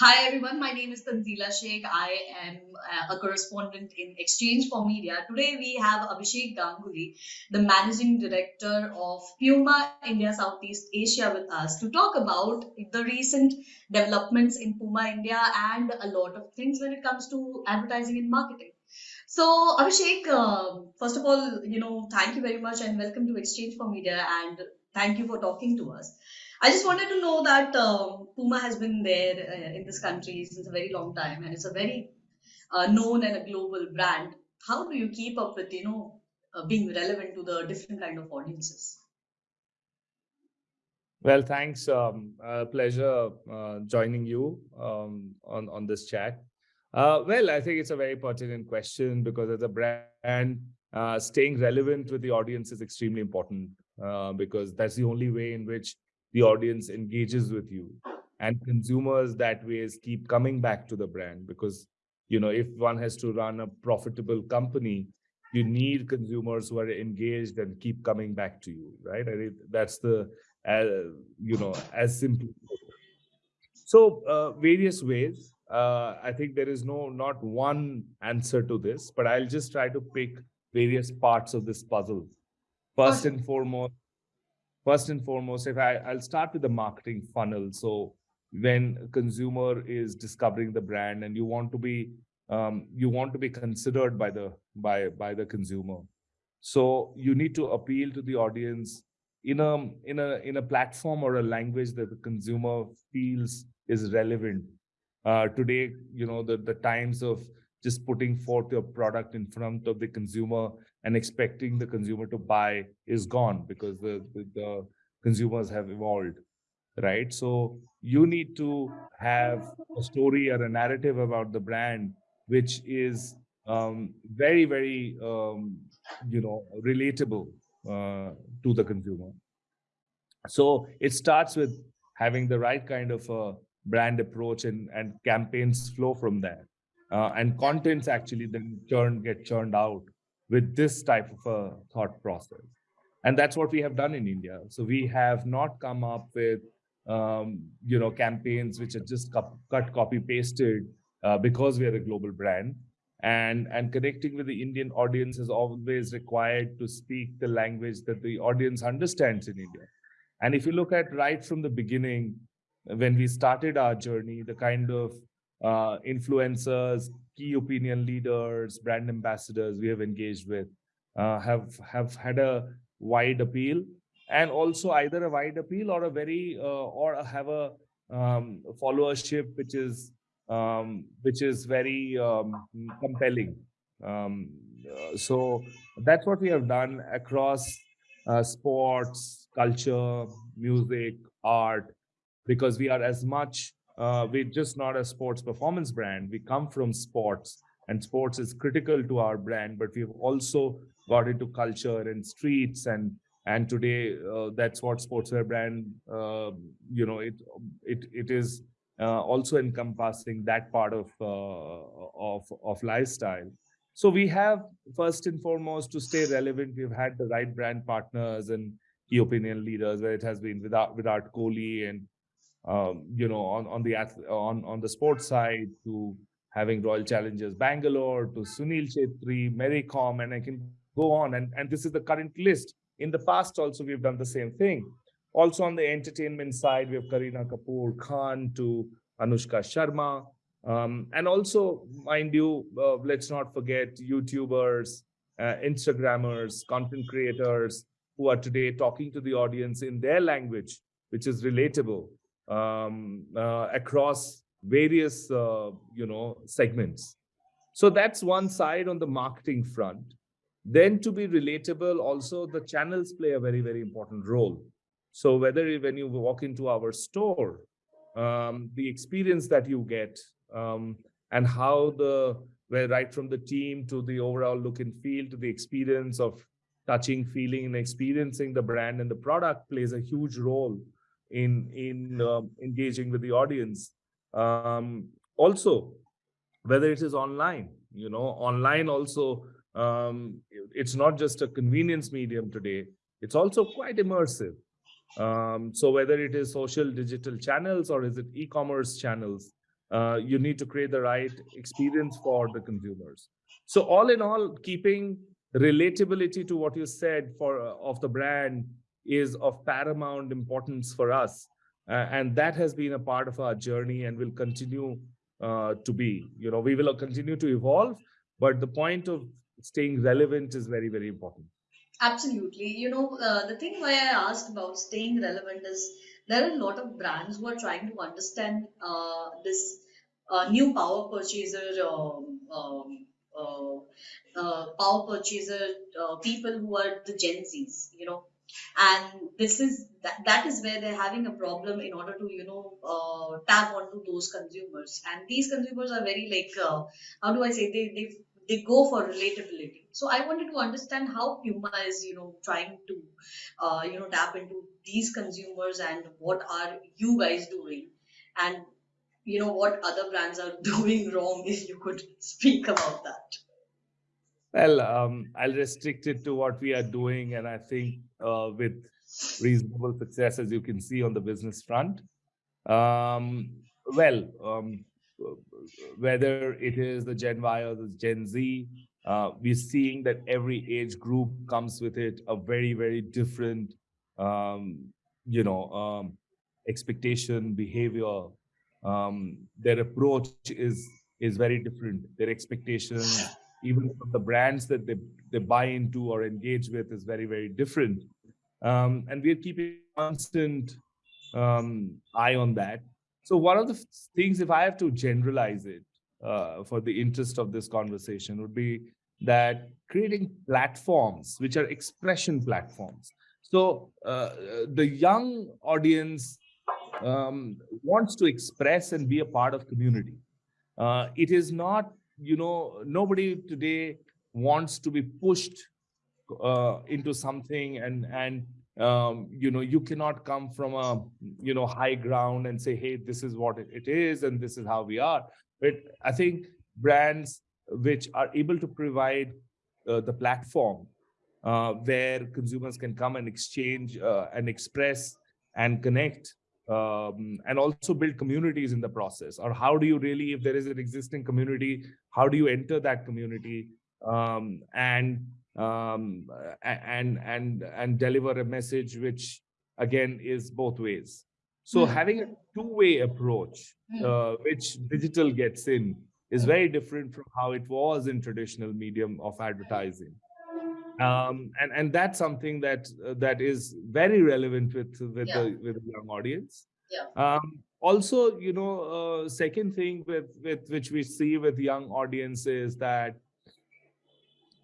Hi everyone, my name is Tanzila Sheikh. I am uh, a correspondent in Exchange for Media. Today we have Abhishek Ganguly, the managing director of Puma India Southeast Asia with us to talk about the recent developments in Puma India and a lot of things when it comes to advertising and marketing. So Abhishek, uh, first of all, you know, thank you very much and welcome to Exchange for Media and thank you for talking to us. I just wanted to know that um, Puma has been there uh, in this country since a very long time, and it's a very uh, known and a global brand. How do you keep up with you know uh, being relevant to the different kind of audiences? Well, thanks. Um, pleasure uh, joining you um, on on this chat. Uh, well, I think it's a very pertinent question because as a brand, uh, staying relevant with the audience is extremely important because that's the only way in which the audience engages with you and consumers that ways keep coming back to the brand because you know if one has to run a profitable company you need consumers who are engaged and keep coming back to you right? I mean, that's the uh, you know as simple. So uh, various ways uh, i think there is no not one answer to this but i'll just try to pick various parts of this puzzle. First and foremost first and foremost, if I, I'll start with the marketing funnel. So when a consumer is discovering the brand and you want to be um, you want to be considered by the by by the consumer. So you need to appeal to the audience in a in a in a platform or a language that the consumer feels is relevant uh, today you know the the times of just putting forth your product in front of the consumer and expecting the consumer to buy is gone because the, the, the consumers have evolved right? So you need to have a story or a narrative about the brand which is um, very very um, you know relatable uh, to the consumer. So it starts with having the right kind of a brand approach and and campaigns flow from there uh, and contents actually then churn get churned out with this type of a thought process. And that's what we have done in India. So we have not come up with, um, you know, campaigns which are just cut, copy, pasted uh, because we are a global brand. And, and connecting with the Indian audience is always required to speak the language that the audience understands in India. And if you look at right from the beginning, when we started our journey, the kind of uh, influencers, key opinion leaders, brand ambassadors we have engaged with uh, have have had a wide appeal and also either a wide appeal or a very uh, or have a um, followership which is um, which is very um, compelling. Um, so that's what we have done across uh, sports, culture, music, art, because we are as much uh, we're just not a sports performance brand. We come from sports and sports is critical to our brand, but we've also got into culture and streets and and today uh, that's what sportswear brand uh, you know it it it is uh, also encompassing that part of uh, of of lifestyle so we have first and foremost to stay relevant we've had the right brand partners and key opinion leaders where it has been without Virat Kohli and um, you know, on, on the on on the sports side to having Royal Challengers Bangalore to Sunil Chhetri, Mary Kom, and I can go on. And, and this is the current list. In the past, also, we've done the same thing. Also on the entertainment side, we have Kareena Kapoor Khan to Anushka Sharma. Um, and also, mind you, uh, let's not forget YouTubers, uh, Instagrammers, content creators who are today talking to the audience in their language, which is relatable um, uh, across various, uh, you know, segments. So that's one side on the marketing front. Then to be relatable, also the channels play a very, very important role. So whether when you walk into our store, um, the experience that you get um, and how the, where right from the team to the overall look and feel to the experience of touching, feeling and experiencing the brand and the product plays a huge role in in uh, engaging with the audience um, also whether it is online you know online also um, it's not just a convenience medium today it's also quite immersive. Um, so whether it is social digital channels or is it e-commerce channels, uh, you need to create the right experience for the consumers. So all in all, keeping relatability to what you said for uh, of the brand is of paramount importance for us. Uh, and that has been a part of our journey and will continue uh, to be. You know, we will continue to evolve, but the point of staying relevant is very, very important. Absolutely. You know, uh, the thing why I asked about staying relevant is there are a lot of brands who are trying to understand uh, this uh, new power purchaser um, um, uh, uh, power purchaser uh, people who are the Gen Zs, you know, and this is that, is where they're having a problem in order to you know uh, tap onto those consumers, and these consumers are very like uh, how do I say they they they go for relatability. So I wanted to understand how Puma is you know trying to uh, you know tap into these consumers and what are you guys doing? And you know what other brands are doing wrong if you could speak about that. Well um, i'll restrict it to what we are doing and i think uh, with reasonable success as you can see on the business front um, well um, whether it is the gen y or the gen z uh, we're seeing that every age group comes with it a very very different um, you know um, expectation behavior um, their approach is is very different. Their expectations, even from the brands that they they buy into or engage with, is very very different. Um, and we're keeping constant um, eye on that. So one of the things, if I have to generalize it uh, for the interest of this conversation, would be that creating platforms which are expression platforms. So uh, the young audience um, wants to express and be a part of community. Uh, it is not, you know, nobody today wants to be pushed uh, into something and and um, you know you cannot come from a you know high ground and say hey this is what it is and this is how we are. But i think brands which are able to provide uh, the platform uh, where consumers can come and exchange uh, and express and connect um, and also build communities in the process or how do you really if there is an existing community how do you enter that community um, and um, and and and deliver a message which again is both ways so mm. having a two-way approach mm. uh, which digital gets in is very different from how it was in traditional medium of advertising um, and and that's something that uh, that is very relevant with with yeah. the with the young audience. Yeah. Um, also, you know, uh, second thing with with which we see with young audiences that,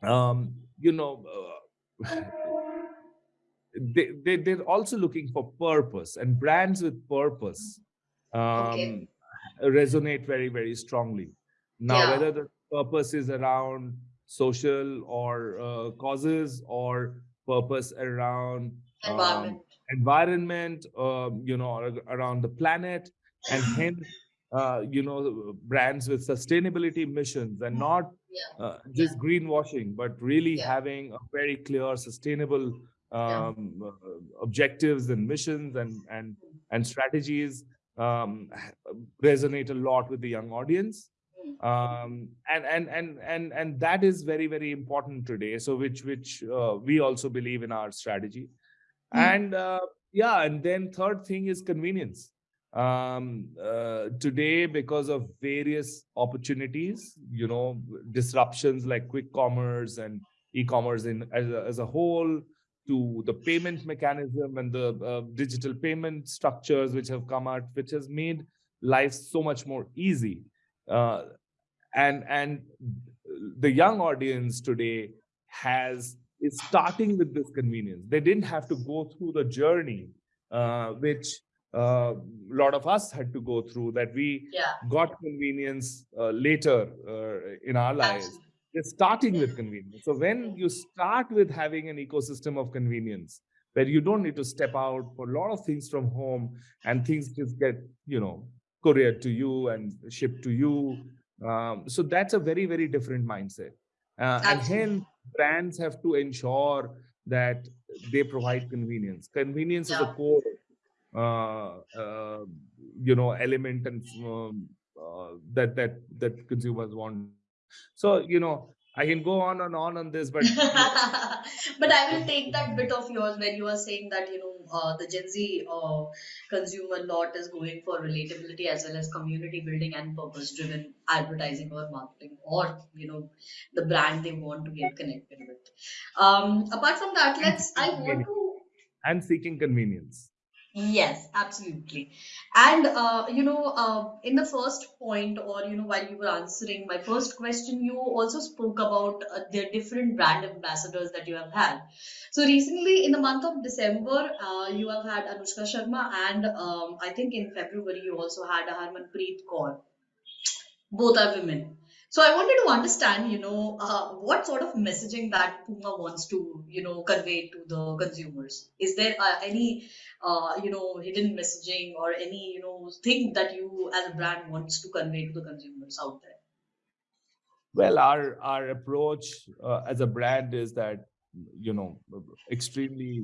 um, you know, uh, they, they they're also looking for purpose and brands with purpose um, okay. resonate very very strongly. Now, yeah. whether the purpose is around social or uh, causes or purpose around environment, um, environment um, you know, around the planet, and hence, uh, you know, brands with sustainability missions and not yeah. uh, just yeah. greenwashing, but really yeah. having a very clear, sustainable um, uh, objectives and missions and and and strategies um, resonate a lot with the young audience um, and and and and and that is very very important today. So which which uh, we also believe in our strategy. Mm. and uh, yeah and then third thing is convenience. Um, uh, today because of various opportunities you know disruptions like quick commerce and e-commerce in as a, as a whole to the payment mechanism and the uh, digital payment structures which have come out which has made life so much more easy uh, and and the young audience today has is starting with this convenience they didn't have to go through the journey uh, which a uh, lot of us had to go through that we yeah. got convenience uh, later uh, in our lives Absolutely. they're starting with convenience so when you start with having an ecosystem of convenience where you don't need to step out for a lot of things from home and things just get you know couriered to you and ship to you. Um, so that's a very, very different mindset. Uh, and hence, brands have to ensure that they provide convenience. Convenience Yeah. is a core, uh, uh, you know, element and um, uh, that that that consumers want. So you know, I can go on and on on this, but but I will take that bit of yours when you are saying that you know uh, the Gen Z uh, consumer lot is going for relatability as well as community building and purpose driven advertising or marketing or you know the brand they want to get connected with. Um, apart from that, let's I want to and seeking convenience. Yes, absolutely. And uh, you know, uh, in the first point, or you know, while you were answering my first question, you also spoke about uh, the different brand ambassadors that you have had. So recently, in the month of December, uh, you have had Anushka Sharma, and um, I think in February you also had Harmanpreet Kaur. Both are women. So I wanted to understand, you know, uh, what sort of messaging that Puma wants to, you know, convey to the consumers. Is there uh, any, uh, you know, hidden messaging or any, you know, thing that you as a brand wants to convey to the consumers out there? Well, our our approach uh, as a brand is that you know extremely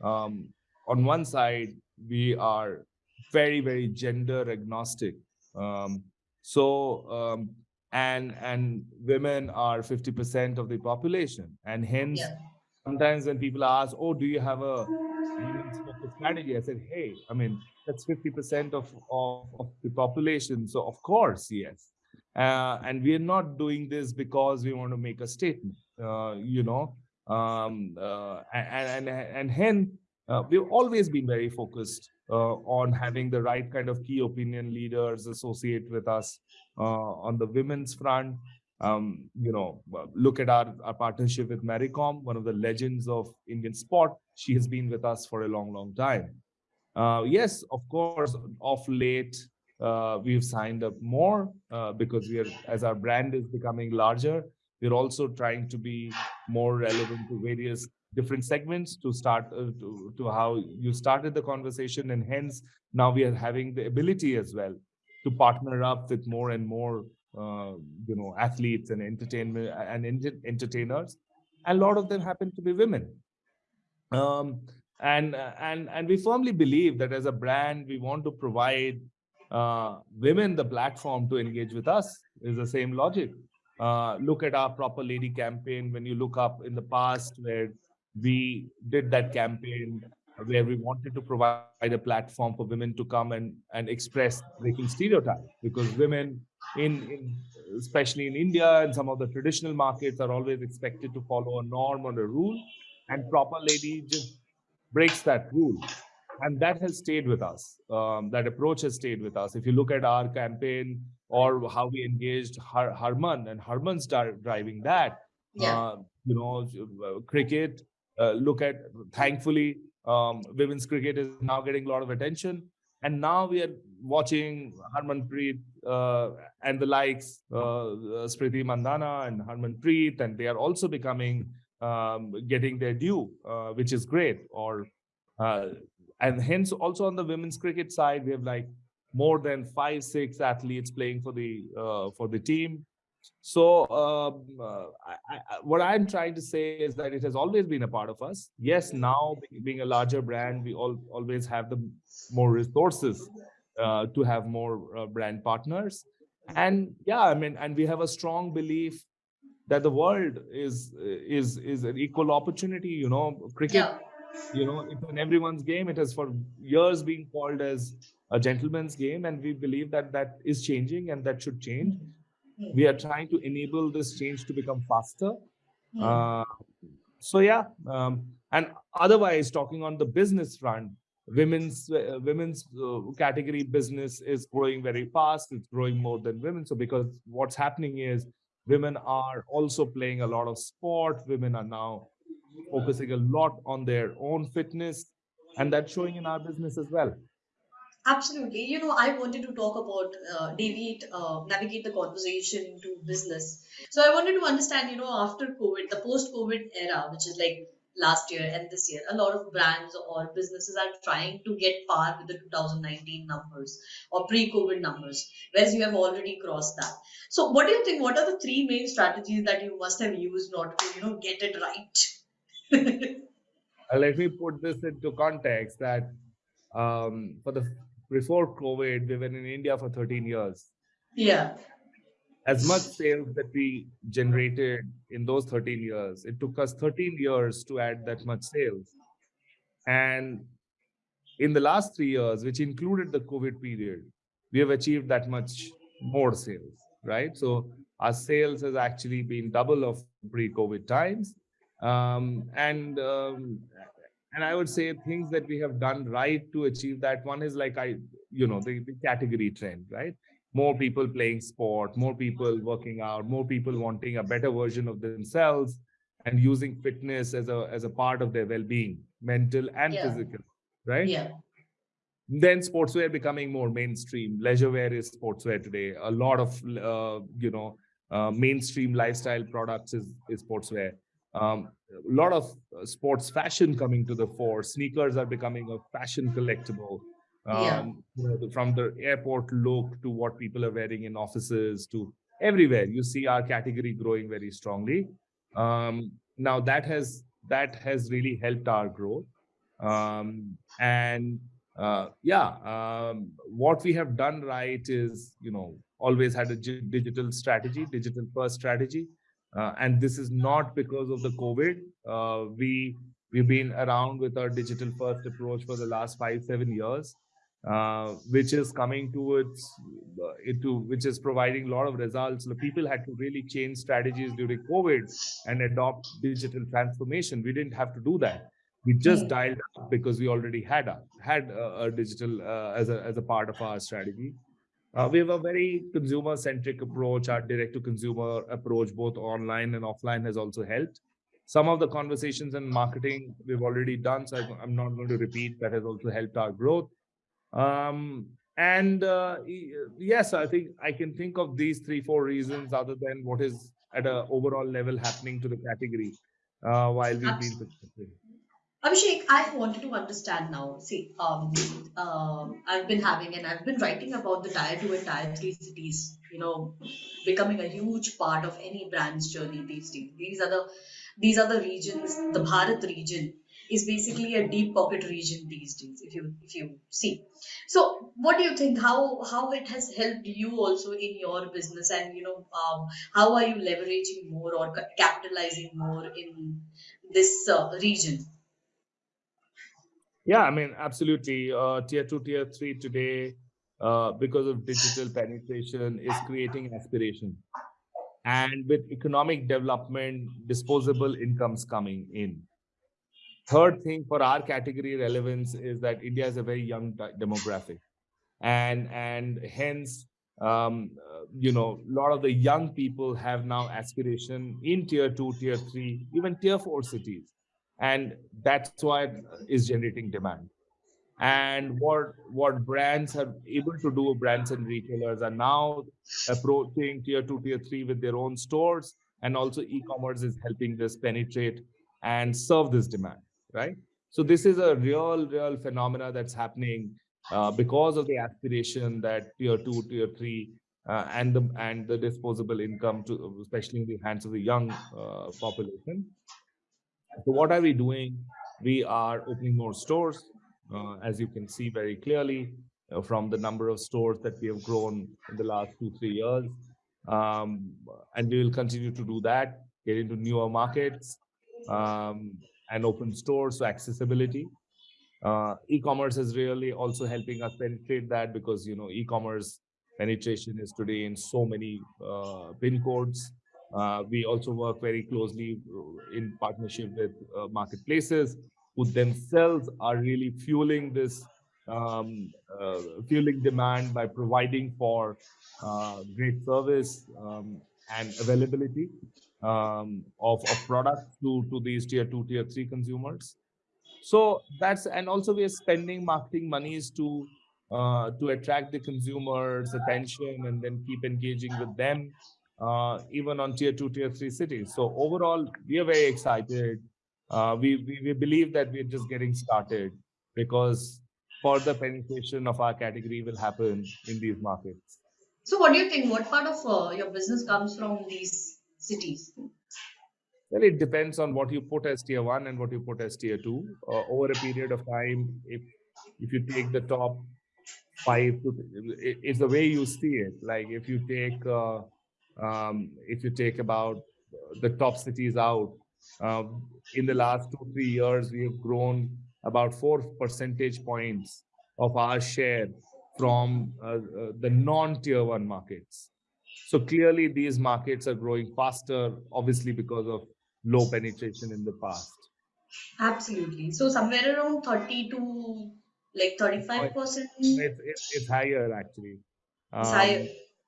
um, on one side we are very very gender agnostic. Um, so um, and and women are 50% of the population and hence Yeah. sometimes when people ask oh do you have a strategy i said hey i mean that's 50% of, of, of the population so of course yes uh, and we are not doing this because we want to make a statement uh, you know um, uh, and, and and hence uh, we've always been very focused uh, on having the right kind of key opinion leaders associate with us uh, on the women's front. Um, you know, look at our, our partnership with Mary Kom, one of the legends of Indian sport. She has been with us for a long, long time. Uh, yes, of course, of late, uh, we've signed up more uh, because we are, as our brand is becoming larger, we're also trying to be more relevant to various different segments to start uh, to, to how you started the conversation and hence now we are having the ability as well to partner up with more and more uh, you know athletes and entertainment and entertainers. And a lot of them happen to be women. Um, and and and we firmly believe that as a brand we want to provide uh, women the platform to engage with us is the same logic. Uh, look at our proper lady campaign. When you look up in the past where we did that campaign where we wanted to provide a platform for women to come and, and express breaking stereotypes because women in, in especially in India and some of the traditional markets are always expected to follow a norm or a rule and proper lady just breaks that rule. And that has stayed with us. Um, that approach has stayed with us. If you look at our campaign or how we engaged Har harman and harman started driving that yeah. uh, you know uh, cricket uh, look at thankfully um, women's cricket is now getting a lot of attention and now we are watching Harmanpreet uh, and the likes, uh, uh, Smriti Mandhana and Harmanpreet, and they are also becoming um, getting their due, uh, which is great. Or uh, and hence also on the women's cricket side, we have like more than five, six athletes playing for the uh, for the team. So um, uh, I, I, what I'm trying to say is that it has always been a part of us. Yes, now being a larger brand, we all always have the more resources uh, to have more uh, brand partners. And yeah, I mean, and we have a strong belief that the world is is is an equal opportunity. You know, cricket. Yeah. You know, it's in everyone's game. It has for years been called as a gentleman's game, and we believe that that is changing and that should change we are trying to enable this change to become faster. Hmm. uh, so yeah um, and otherwise talking on the business front women's uh, women's uh, category business is growing very fast. It's growing more than women. So because what's happening is women are also playing a lot of sport. Women are now focusing a lot on their own fitness and that's showing in our business as well Absolutely. You know, I wanted to talk about uh, deviate, uh, navigate the conversation to business. So I wanted to understand, you know, after COVID, the post-COVID era, which is like last year and this year, a lot of brands or businesses are trying to get par with the 2019 numbers or pre-COVID numbers, whereas you have already crossed that. So what do you think? What are the three main strategies that you must have used order to, you know, get it right? uh, let me put this into context that um, for the before COVID, we were in India for 13 years. Yeah. As much sales that we generated in those 13 years, it took us 13 years to add that much sales. And in the last three years, which included the COVID period, we have achieved that much more sales, right? So our sales has actually been double of pre-COVID times. Um, and um, and I would say things that we have done right to achieve that. One is like I, you know, the, the category trend, right? More people playing sport, more people working out, more people wanting a better version of themselves and using fitness as a as a part of their well-being, mental and Yeah. physical, right? Yeah. then sportswear becoming more mainstream leisure wear is sportswear today a lot of uh, you know uh, mainstream lifestyle products is, is sportswear um, a lot of uh, sports fashion coming to the fore. Sneakers are becoming a fashion collectible. Yeah. um, you know, from the airport look to what people are wearing in offices to everywhere. You see our category growing very strongly. Um, now that has that has really helped our growth. Um, and uh, yeah, um, what we have done right is, you know, always had a digital strategy, digital first strategy. Uh, and this is not because of the COVID. Uh, we, we've been around with our digital first approach for the last five, seven years, uh, which is coming towards uh, into, which is providing a lot of results. The people had to really change strategies during COVID and adopt digital transformation. We didn't have to do that we just Hmm. dialed up because we already had a had a, a digital uh, as a as a part of our strategy uh, we have a very consumer centric approach. Our direct to consumer approach both online and offline has also helped. Some of the conversations and marketing we've already done so i'm not going to repeat that has also helped our growth. Um, and uh, yes i think i can think of these three four reasons other than what is at an overall level happening to the category uh, while we've been successful Abhishek, I wanted to understand now. See, um, um, I've been having and I've been writing about the tier two and tier three cities. You know, becoming a huge part of any brand's journey these days. These are the these are the regions. The Bharat region is basically a deep pocket region these days. If you if you see, so what do you think? How how it has helped you also in your business, and you know, um, how are you leveraging more or capitalizing more in this uh, region? Yeah, I mean, absolutely. Uh, tier two, tier three today, uh, because of digital penetration, is creating aspiration. And with economic development, disposable incomes coming in. Third thing for our category relevance is that India is a very young demographic, and and hence, um, you know, a lot of the young people have now aspiration in tier two, tier three, even tier four cities, and that's why it is generating demand. And what what brands are able to do brands and retailers are now approaching tier 2 tier 3 with their own stores. And also e-commerce is helping this penetrate and serve this demand right? So this is a real real phenomena that's happening uh, because of the aspiration that tier 2 tier 3 uh, and the and the disposable income to especially in the hands of the young uh, population so what are we doing? We are opening more stores, uh, as you can see very clearly uh, from the number of stores that we have grown in the last two, three years. Um, and we will continue to do that, get into newer markets um, and open stores, so accessibility. Uh, e-commerce is really also helping us penetrate that because, you know, e-commerce penetration is today in so many uh, pin codes we also work very closely uh, in partnership with uh, marketplaces who themselves are really fueling this um, uh, fueling demand by providing for uh, great service um, and availability um, of, of products to, to these tier two, tier three consumers. So that's and also we are spending marketing monies to uh, to attract the consumers' attention and then keep engaging with them, uh, even on tier two, tier three cities. So overall, we are very excited. Uh, we, we we believe that we're just getting started because further penetration of our category will happen in these markets. So, what do you think? What part of uh, your business comes from these cities? Well, it depends on what you put as tier one and what you put as tier two. Uh, over a period of time, if if you take the top five, to, it's the way you see it. Like if you take uh, um, if you take about the top cities out, uh, in the last two three years, we have grown about four percentage points of our share from uh, uh the non-tier one markets. So clearly, these markets are growing faster, obviously because of low penetration in the past. Absolutely. So somewhere around 30 to like 35 percent. It's, it's, it's, higher actually. Um, it's higher.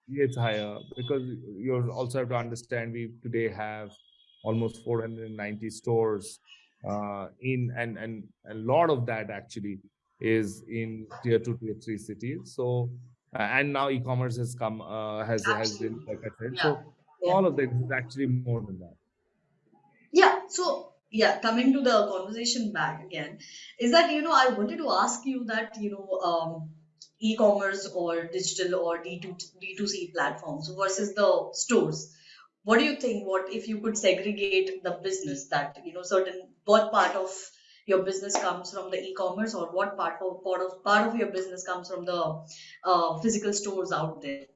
It's higher because you also have to understand we today have almost 490 stores uh, in and and a lot of that actually is in tier two, tier three cities. So uh, and now e-commerce has come uh, has Absolutely. has been like I said. Yeah. So yeah. all of this is actually more than that yeah so yeah coming to the conversation back again is that you know i wanted to ask you that you know um, e-commerce or digital or D2, d2c platforms versus the stores. What do you think? What if you could segregate the business that you know certain what part of your business comes from the e-commerce or what part of part of part of your business comes from the uh, physical stores out there?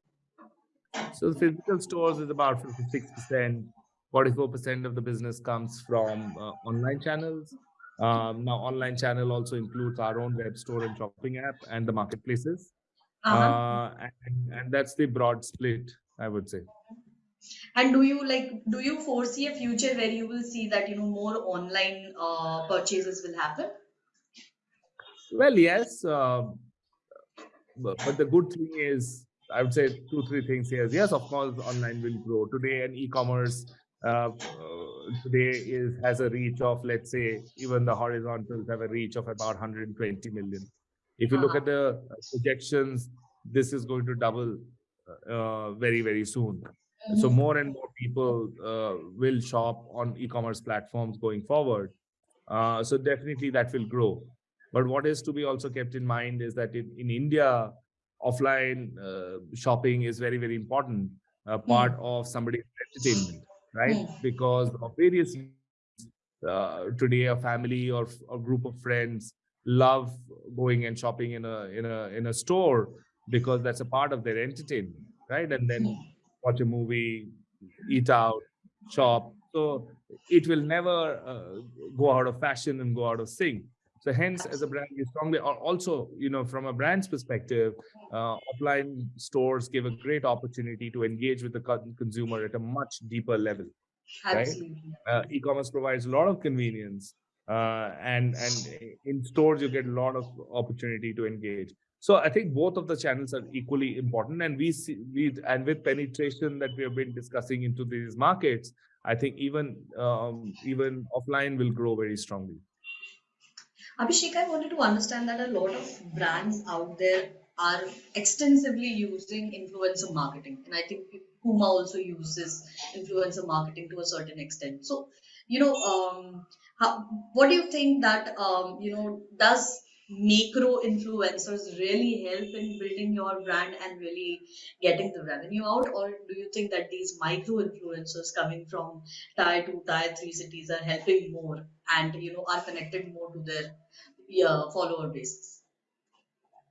So physical stores is about 56% 44% of the business comes from uh, online channels. Um, now, online channel also includes our own web store and shopping app and the marketplaces. Uh-huh. Uh, and, and that's the broad split, I would say. And do you like, do you foresee a future where you will see that, you know, more online uh, purchases will happen? Well, yes. Uh, but, but the good thing is, I would say two, three things here. Yes, of course, online will grow. Today, and e-commerce uh, today is has a reach of let's say even the horizontals have a reach of about 120 million. If you look at the projections this is going to double uh, very very soon. So mm-hmm. more and more people uh, will shop on e-commerce platforms going forward. Uh, so definitely that will grow. But what is to be also kept in mind is that in, in india offline uh, shopping is very very important uh, part mm. of somebody's entertainment right? Mm. Because of various uh, today, a family or a group of friends love going and shopping in a in a in a store because that's a part of their entertainment, right? And then mm. watch a movie, eat out, shop. So it will never uh, go out of fashion and go out of sync. So hence, as a brand, you strongly also, you know, from a brand's perspective, uh, offline stores give a great opportunity to engage with the consumer at a much deeper level. Absolutely. Right? Uh, e-commerce provides a lot of convenience, uh, and and in stores you get a lot of opportunity to engage. So I think both of the channels are equally important, and we see we and with penetration that we have been discussing into these markets, I think even um, even offline will grow very strongly. Abhishek, I wanted to understand that a lot of brands out there are extensively using influencer marketing. And I think Puma also uses influencer marketing to a certain extent. So, you know, um, how, what do you think that, um, you know, does macro influencers really help in building your brand and really getting the revenue out? Or do you think that these micro influencers coming from tier 2 tier 3 cities are helping more and you know are connected more to their follower bases?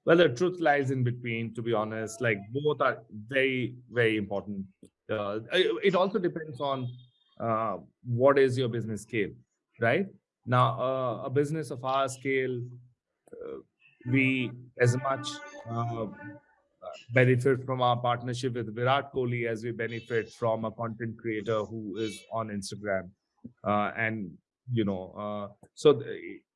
Well the truth lies in between to be honest. Like both are very very important. Uh, it also depends on uh, what is your business scale right? Now uh, a business of our scale we as much uh, benefit from our partnership with Virat Kohli as we benefit from a content creator who is on Instagram. Uh, and you know, uh, so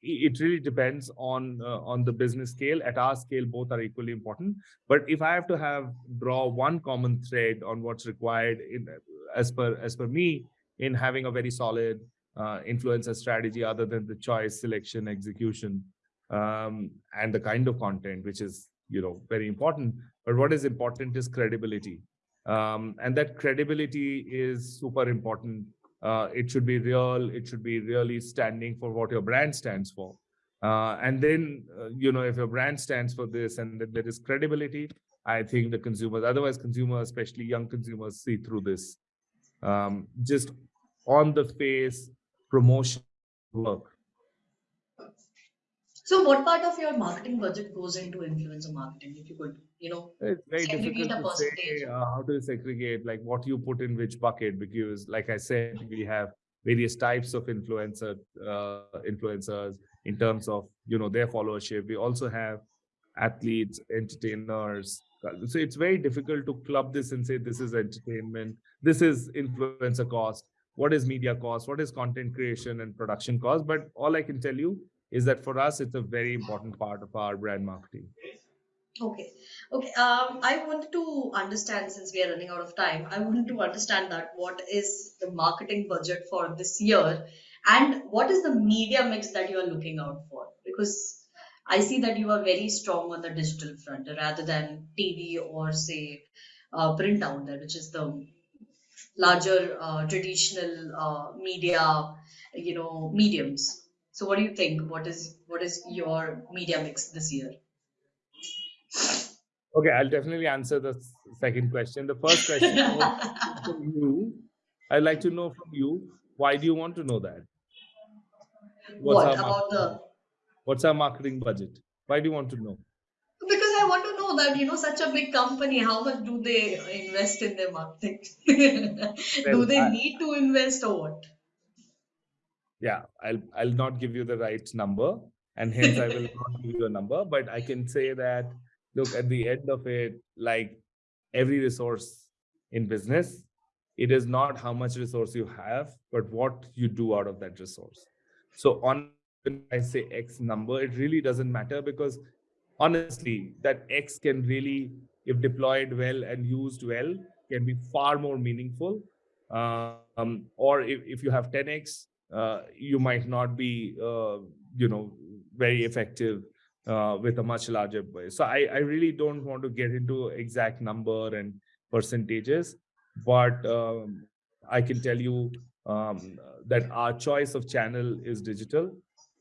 it really depends on uh, on the business scale. At our scale, both are equally important. But if I have to have draw one common thread on what's required in as per as per me in having a very solid uh, influencer strategy, other than the choice, selection, execution, um, and the kind of content, which is you know very important. But what is important is credibility, um, and that credibility is super important. Uh, it should be real. It should be really standing for what your brand stands for. Uh, and then, uh, you know, if your brand stands for this and that there is credibility, I think the consumers, otherwise consumers, especially young consumers, see through this. Um, just on the face promotion work. So, what part of your marketing budget goes into influencer marketing? If you could, you know, it's very segregate difficult a to percentage. say uh, how to segregate like what you put in which bucket because, like I said, we have various types of influencer uh, influencers in terms of you know their followership. We also have athletes, entertainers. So it's very difficult to club this and say this is entertainment, this is influencer cost, what is media cost, what is content creation and production cost. But all I can tell you is that for us, it's a very important part of our brand marketing. Okay. Okay. Um, I wanted to understand since we are running out of time, I wanted to understand that what is the marketing budget for this year and what is the media mix that you are looking out for? Because I see that you are very strong on the digital front rather than TV or say uh, print out there, which is the larger uh, traditional uh, media, you know, mediums. So what do you think? What is what is your media mix this year? Okay, I'll definitely answer the second question. The first question from you, I'd like to know from you, why do you want to know that? What's what about the what's our marketing budget? Why do you want to know? Because I want to know that, you know, such a big company, how much do they invest in their marketing? well, do they I, need to invest or what? Yeah i'll i'll not give you the right number and hence i will not give you a number but i can say that look at the end of it like every resource in business it is not how much resource you have but what you do out of that resource. So on i say x number it really doesn't matter because honestly that x can really if deployed well and used well can be far more meaningful. Um, or if, if you have 10x uh, you might not be, uh, you know, very effective uh, with a much larger base. So I, I really don't want to get into exact number and percentages, but um, I can tell you um, that our choice of channel is digital.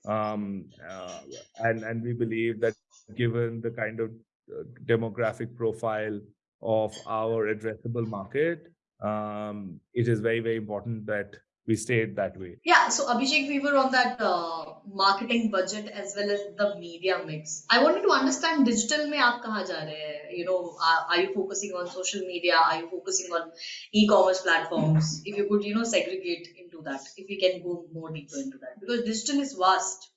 Um, uh, and, and we believe that given the kind of uh, demographic profile of our addressable market, um, it is very, very important that we stayed that way. Yeah, so Abhishek, we were on that uh, marketing budget as well as the media mix. I wanted to understand digital mein aap kaha ja rahe hai? You know, are, are, you focusing on social media? Are you focusing on e-commerce platforms? If you could, you know, segregate into that, if we can go more deeper into that, because digital is vast.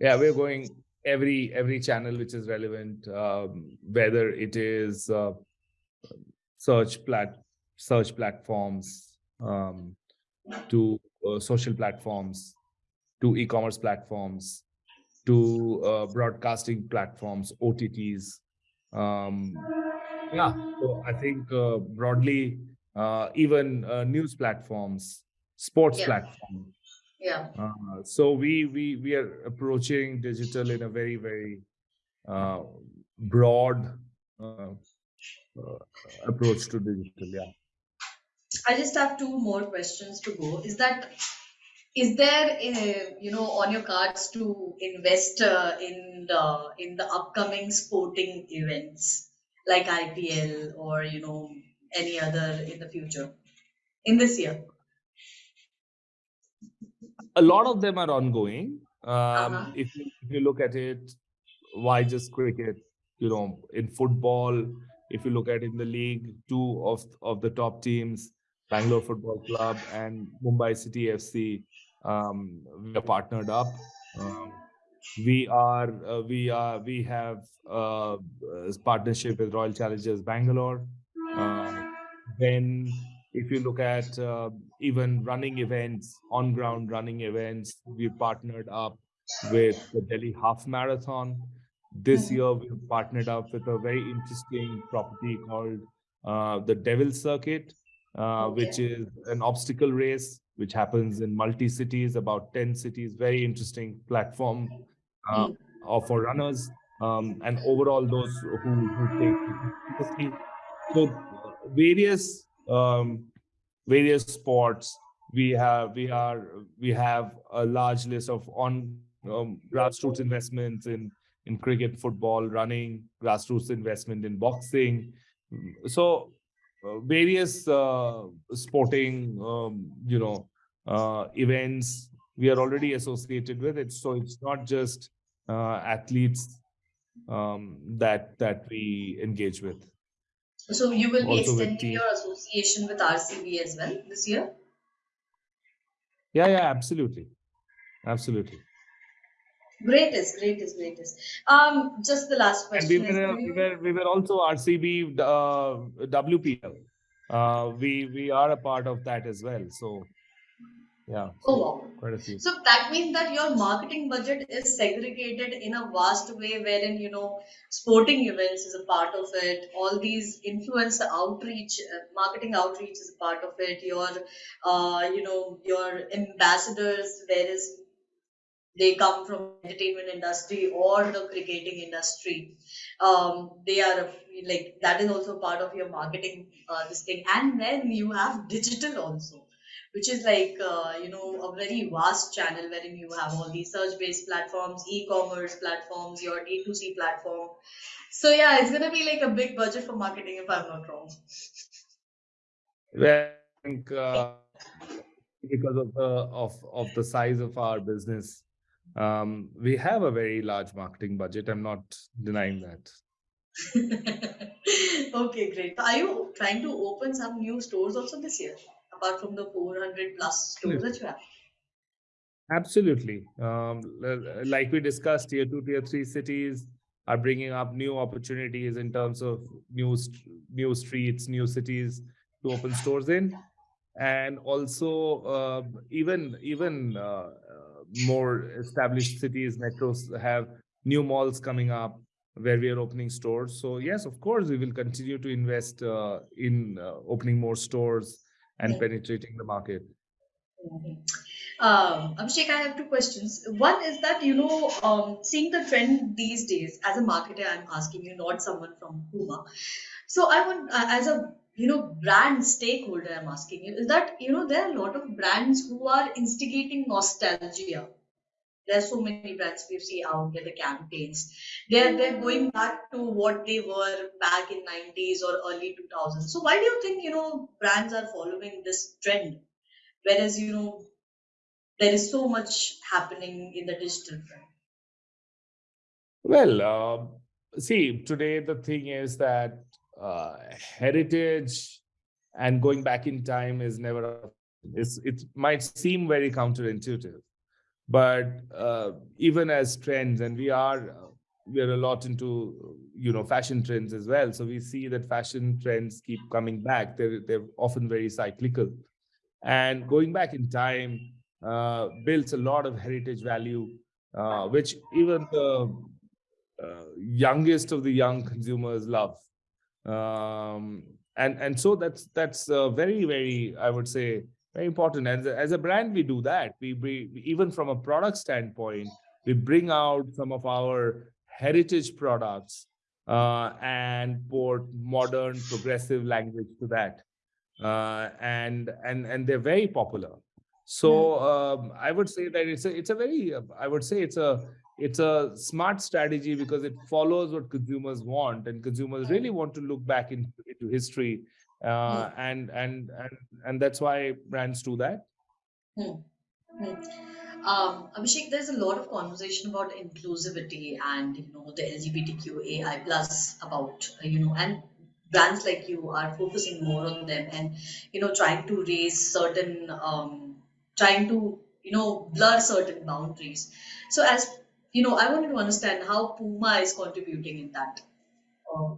Yeah, we're going every every channel which is relevant, um, whether it is uh, search plat search platforms um, to uh, social platforms, to e-commerce platforms, to uh, broadcasting platforms, OTTs. Um, yeah, so I think uh, broadly, uh, even uh, news platforms, sports yeah. platforms. Yeah. Uh, so we we we are approaching digital in a very very broad approach to digital. Yeah. I just have two more questions to go. Is that is there uh, you know on your cards to invest uh, in the in the upcoming sporting events like IPL or you know any other in the future in this year? A lot of them are ongoing. Um, uh-huh. if, you, if you look at it, why just cricket? You know, in football, if you look at in the league, two of of the top teams Bangalore Football Club and Mumbai City FC. Um, we are partnered up. Um, we are uh, we are we have uh, a partnership with Royal Challengers Bangalore. Uh, then, if you look at uh, even running events, on ground running events, we partnered up with the Delhi Half Marathon. This mm-hmm. year, we partnered up with a very interesting property called uh, the Devil Circuit, okay. which is an obstacle race, which happens in multi cities, about 10 cities. Very interesting platform uh, mm. for runners um, and overall those who, who take so various um, various sports we have we are we have a large list of on um, grassroots investments in in cricket football running grassroots investment in boxing so uh, various uh, sporting, um, you know, uh, events we are already associated with it. So it's not just uh, athletes um, that that we engage with. So you will be extending your association with RCB as well this year. Yeah, yeah, absolutely, absolutely. Greatest, greatest, greatest. Um, just the last question. We were, we were, we were also RCB uh, WPL. Uh, we we are a part of that as well. So yeah. Oh wow. Quite a few. So that means that your marketing budget is segregated in a vast way, wherein you know sporting events is a part of it. All these influencer outreach, uh, marketing outreach is a part of it. Your, uh, you know, your ambassadors, whereas they come from entertainment industry or the cricketing industry. Um, they are like that is also part of your marketing uh, this thing. And then you have digital also which is like uh, you know a very vast channel wherein you have all these search based platforms e-commerce platforms your D2C platform. So yeah it's gonna be like a big budget for marketing if i'm not wrong. Well, i think uh, because of the of of the size of our business um, we have a very large marketing budget i'm not denying that okay great are you trying to open some new stores also this year apart from the 400 plus stores that you have? Absolutely. Um, like we discussed, tier two, tier three cities are bringing up new opportunities in terms of new new streets, new cities to open stores in, and also uh, even even uh, more established cities, metros have new malls coming up where we are opening stores. So yes, of course, we will continue to invest uh, in uh, opening more stores and yeah. penetrating the market. Um, Abhishek, I have two questions. One is that, you know, um, seeing the trend these days, as a marketer, I'm asking you, not someone from Puma. So I want, uh, as a, you know, brand stakeholder, I'm asking you, is that, you know, there are a lot of brands who are instigating nostalgia there's so many brands we see out there, the campaigns. They're they're going back to what they were back in 90s or early 2000s. So why do you think you know brands are following this trend, whereas you know there is so much happening in the digital front? Well, uh, see, today the thing is that uh, heritage and going back in time is never. It's, it might seem very counterintuitive but uh, even as trends and we are uh, we are a lot into you know fashion trends as well. So we see that fashion trends keep coming back. They're they're often very cyclical. And going back in time uh, builds a lot of heritage value uh, which even the uh, youngest of the young consumers love um, and and so that's that's very very i would say very important. As a, as a brand, we do that. We, we even from a product standpoint, we bring out some of our heritage products uh, and put modern, progressive language to that, uh, and and and they're very popular. So um, I would say that it's a it's a very I would say it's a it's a smart strategy because it follows what consumers want, and consumers really want to look back into, into history uh, and and and and that's why brands do that. Hmm. Hmm. Um, Abhishek, there's a lot of conversation about inclusivity and you know the LGBTQAI plus about you know and brands like you are focusing more on them and you know trying to raise certain um, trying to you know blur certain boundaries. So as you know, I wanted to understand how Puma is contributing in that. Uh,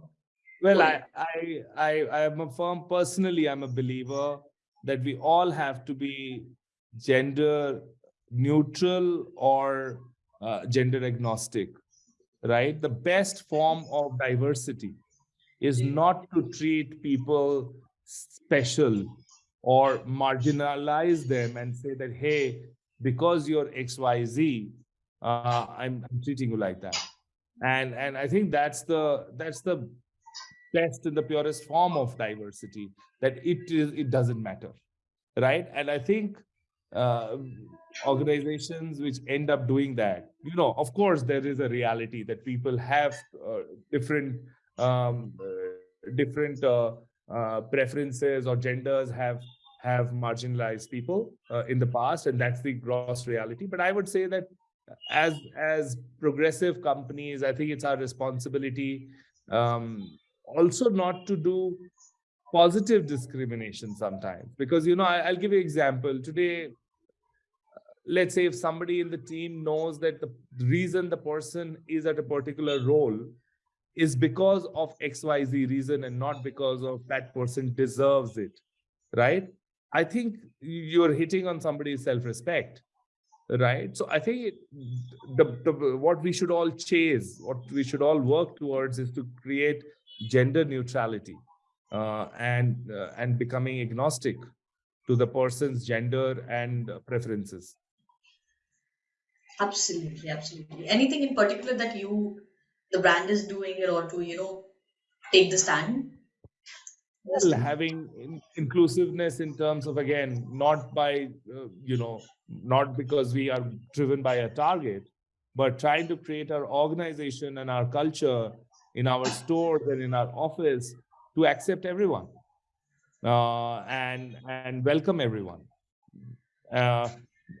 well, I, I, I, I am a firm personally. I'm a believer that we all have to be gender neutral or uh, gender agnostic, right? The best form of diversity is not to treat people special or marginalize them and say that, hey, because you're XYZ, uh, I'm, I'm treating you like that. And and I think that's the that's the best in the purest form of diversity that it is it doesn't matter right and i think uh, organizations which end up doing that you know of course there is a reality that people have uh, different um, uh, different uh, uh, preferences or genders have have marginalized people uh, in the past, and that's the gross reality. But I would say that as as progressive companies, I think it's our responsibility um, also not to do positive discrimination sometimes. Because you know I, will give you an example. Today let's say if somebody in the team knows that the reason the person is at a particular role is because of xyz reason and not because of that person deserves it right? I think you're hitting on somebody's self-respect right? So i think the, the what we should all chase what we should all work towards is to create gender neutrality uh, and uh, and becoming agnostic to the person's gender and preferences. Absolutely absolutely. Anything in particular that you the brand is doing in order to you know take the stand well, having in, inclusiveness in terms of again not by uh, you know not because we are driven by a target but trying to create our organization and our culture in our stores and in our office to accept everyone uh, and and welcome everyone. Uh,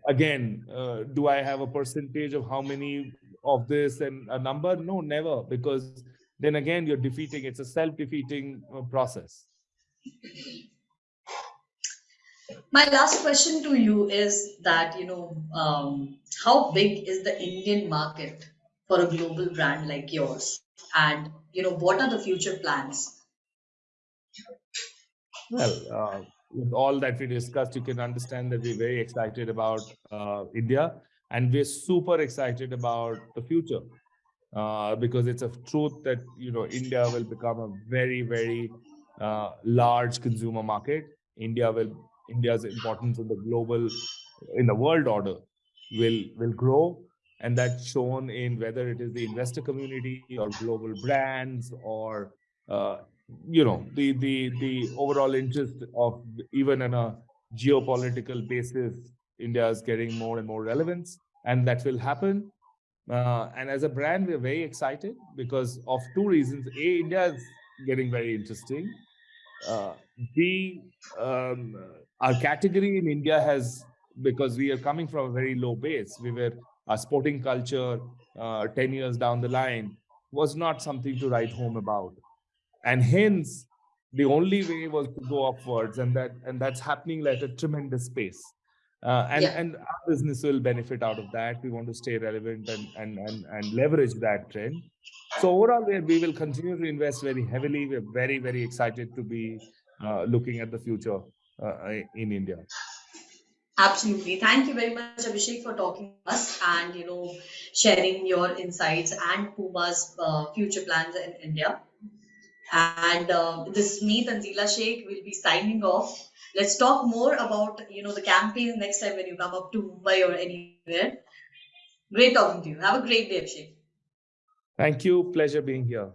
again uh, do i have a percentage of how many of this and a number? No never because then again you're defeating it's a self-defeating uh, process my last question to you is that you know um, how big is the indian market for a global brand like yours? And you know what are the future plans? Well uh, with all that we discussed you can understand that we're very excited about uh, india and we're super excited about the future uh, because it's a truth that you know india will become a very very uh, large consumer market. India will india's importance in the global in the world order will will grow. And that's shown in whether it is the investor community or global brands or uh, you know the the the overall interest of even on a geopolitical basis india is getting more and more relevance and that will happen. Uh, and as a brand we're very excited because of two reasons. A india is getting very interesting uh, b um, our category in india has because we are coming from a very low base we were a sporting culture uh, 10 years down the line was not something to write home about. And hence the only way was to go upwards and that and that's happening at a tremendous pace uh, and yeah. and our business will benefit out of that we want to stay relevant and and and, and leverage that trend so overall we we will continue to invest very heavily we're very very excited to be uh, looking at the future uh, in india Absolutely. Thank you very much, Abhishek, for talking to us and you know sharing your insights and Puma's uh, future plans in India. And uh, this is me, Tanzila Sheikh, will be signing off. Let's talk more about you know the campaign next time when you come up to Mumbai or anywhere. Great talking to you. Have a great day, Abhishek. Thank you. Pleasure being here.